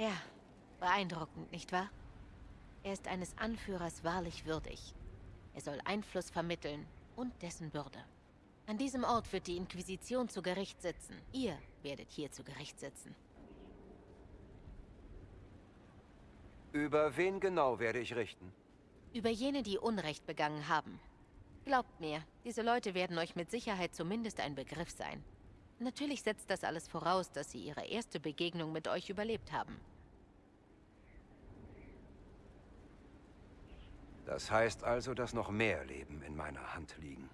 Ja, beeindruckend, nicht wahr? Er ist eines Anführers wahrlich würdig. Er soll Einfluss vermitteln und dessen Bürde. An diesem Ort wird die Inquisition zu Gericht sitzen. Ihr werdet hier zu Gericht sitzen. Über wen genau werde ich richten? Über jene, die Unrecht begangen haben. Glaubt mir, diese Leute werden euch mit Sicherheit zumindest ein Begriff sein. Natürlich setzt das alles voraus, dass sie ihre erste Begegnung mit euch überlebt haben. Das heißt also, dass noch mehr Leben in meiner Hand liegen.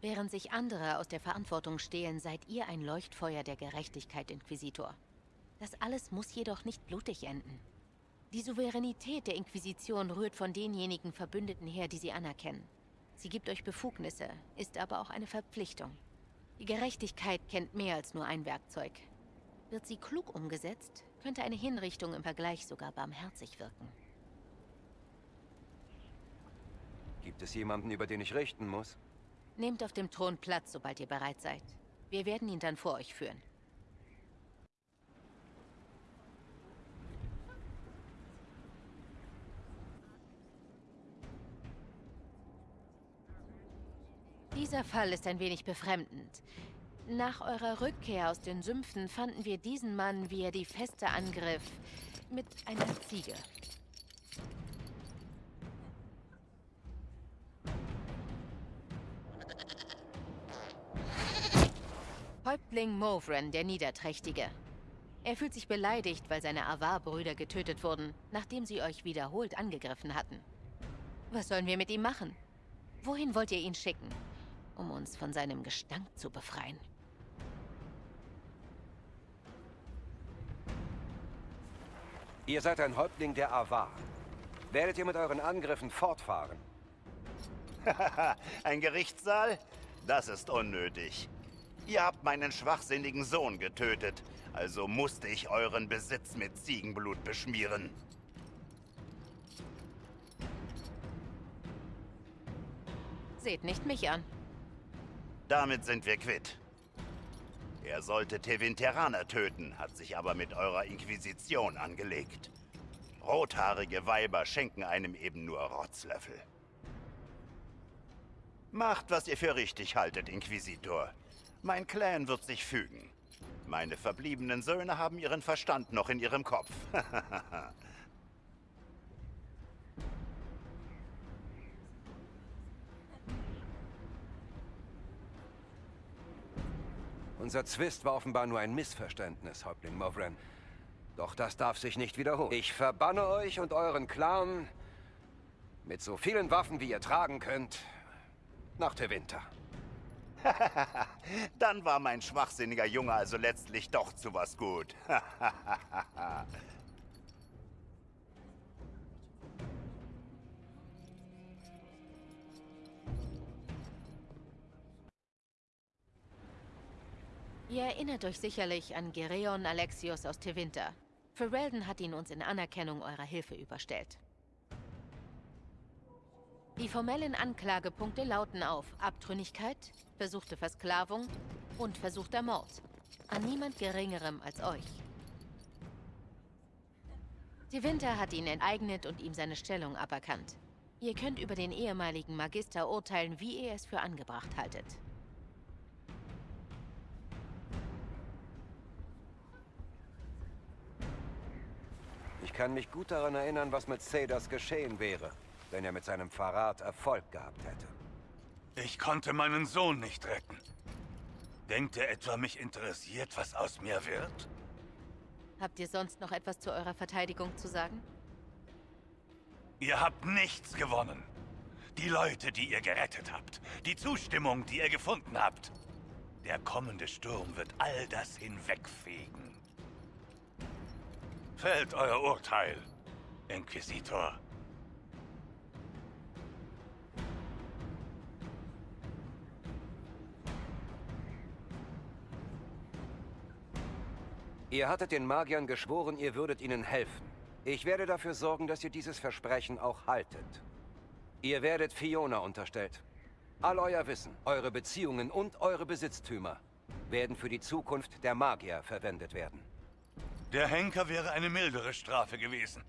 Während sich andere aus der Verantwortung stehlen, seid ihr ein Leuchtfeuer der Gerechtigkeit, Inquisitor. Das alles muss jedoch nicht blutig enden. Die Souveränität der Inquisition rührt von denjenigen Verbündeten her, die sie anerkennen. Sie gibt euch Befugnisse, ist aber auch eine Verpflichtung. Die Gerechtigkeit kennt mehr als nur ein Werkzeug. Wird sie klug umgesetzt, könnte eine Hinrichtung im Vergleich sogar barmherzig wirken. Gibt es jemanden, über den ich richten muss? Nehmt auf dem Thron Platz, sobald ihr bereit seid. Wir werden ihn dann vor euch führen. Dieser Fall ist ein wenig befremdend. Nach eurer Rückkehr aus den Sümpfen fanden wir diesen Mann, wie er die Feste angriff, mit einer Ziege. Häuptling Movren, der Niederträchtige. Er fühlt sich beleidigt, weil seine Avar-Brüder getötet wurden, nachdem sie euch wiederholt angegriffen hatten. Was sollen wir mit ihm machen? Wohin wollt ihr ihn schicken? um uns von seinem Gestank zu befreien. Ihr seid ein Häuptling der Avar. Werdet ihr mit euren Angriffen fortfahren? ein Gerichtssaal? Das ist unnötig. Ihr habt meinen schwachsinnigen Sohn getötet, also musste ich euren Besitz mit Ziegenblut beschmieren. Seht nicht mich an. Damit sind wir quitt. Er sollte Tevinterraner töten, hat sich aber mit eurer Inquisition angelegt. Rothaarige Weiber schenken einem eben nur Rotzlöffel. Macht, was ihr für richtig haltet, Inquisitor. Mein Clan wird sich fügen. Meine verbliebenen Söhne haben ihren Verstand noch in ihrem Kopf. Unser Zwist war offenbar nur ein Missverständnis, Häuptling Movren. Doch das darf sich nicht wiederholen. Ich verbanne euch und euren Clan mit so vielen Waffen, wie ihr tragen könnt, nach der Winter. Dann war mein schwachsinniger Junge also letztlich doch zu was gut. Ihr erinnert euch sicherlich an Gereon Alexios aus Tevinter. Ferelden hat ihn uns in Anerkennung eurer Hilfe überstellt. Die formellen Anklagepunkte lauten auf Abtrünnigkeit, versuchte Versklavung und versuchter Mord. An niemand Geringerem als euch. Tevinter hat ihn enteignet und ihm seine Stellung aberkannt. Ihr könnt über den ehemaligen Magister urteilen, wie ihr es für angebracht haltet. kann mich gut daran erinnern, was mit Cedars geschehen wäre, wenn er mit seinem Verrat Erfolg gehabt hätte. Ich konnte meinen Sohn nicht retten. Denkt ihr etwa, mich interessiert, was aus mir wird? Habt ihr sonst noch etwas zu eurer Verteidigung zu sagen? Ihr habt nichts gewonnen. Die Leute, die ihr gerettet habt. Die Zustimmung, die ihr gefunden habt. Der kommende Sturm wird all das hinwegfegen. Fällt euer Urteil, Inquisitor. Ihr hattet den Magiern geschworen, ihr würdet ihnen helfen. Ich werde dafür sorgen, dass ihr dieses Versprechen auch haltet. Ihr werdet Fiona unterstellt. All euer Wissen, eure Beziehungen und eure Besitztümer werden für die Zukunft der Magier verwendet werden. Der Henker wäre eine mildere Strafe gewesen.